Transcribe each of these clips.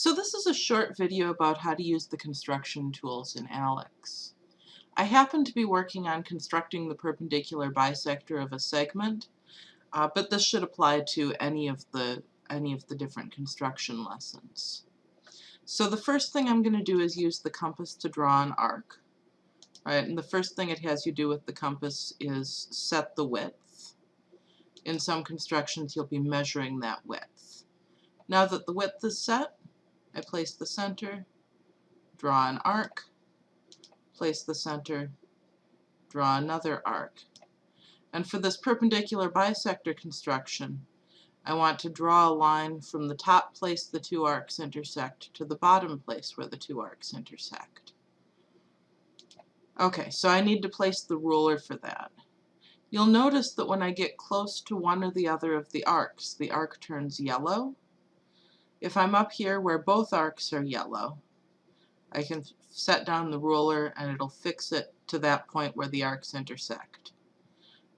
So this is a short video about how to use the construction tools in ALEX. I happen to be working on constructing the perpendicular bisector of a segment, uh, but this should apply to any of the any of the different construction lessons. So the first thing I'm going to do is use the compass to draw an arc. And the first thing it has you do with the compass is set the width. In some constructions you'll be measuring that width. Now that the width is set, I place the center, draw an arc, place the center, draw another arc. And for this perpendicular bisector construction, I want to draw a line from the top place the two arcs intersect to the bottom place where the two arcs intersect. Okay, so I need to place the ruler for that. You'll notice that when I get close to one or the other of the arcs, the arc turns yellow, if I'm up here where both arcs are yellow, I can set down the ruler and it'll fix it to that point where the arcs intersect.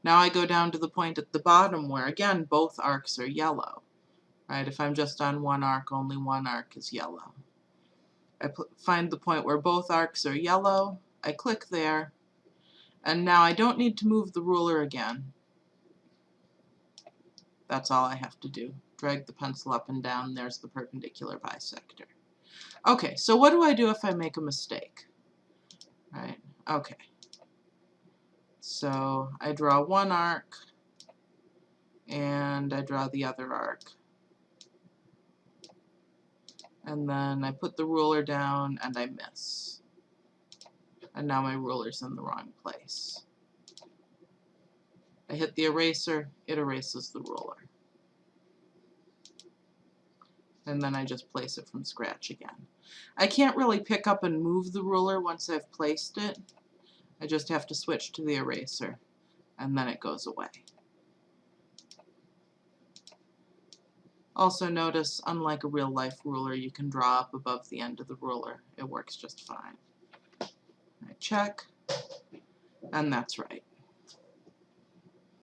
Now I go down to the point at the bottom where again both arcs are yellow. Right? If I'm just on one arc, only one arc is yellow. I find the point where both arcs are yellow, I click there, and now I don't need to move the ruler again. That's all I have to do drag the pencil up and down, there's the perpendicular bisector. Okay, so what do I do if I make a mistake? Right, okay. So I draw one arc, and I draw the other arc. And then I put the ruler down and I miss. And now my ruler's in the wrong place. I hit the eraser, it erases the ruler and then I just place it from scratch again. I can't really pick up and move the ruler once I've placed it. I just have to switch to the eraser and then it goes away. Also notice, unlike a real life ruler, you can draw up above the end of the ruler. It works just fine. I check, and that's right.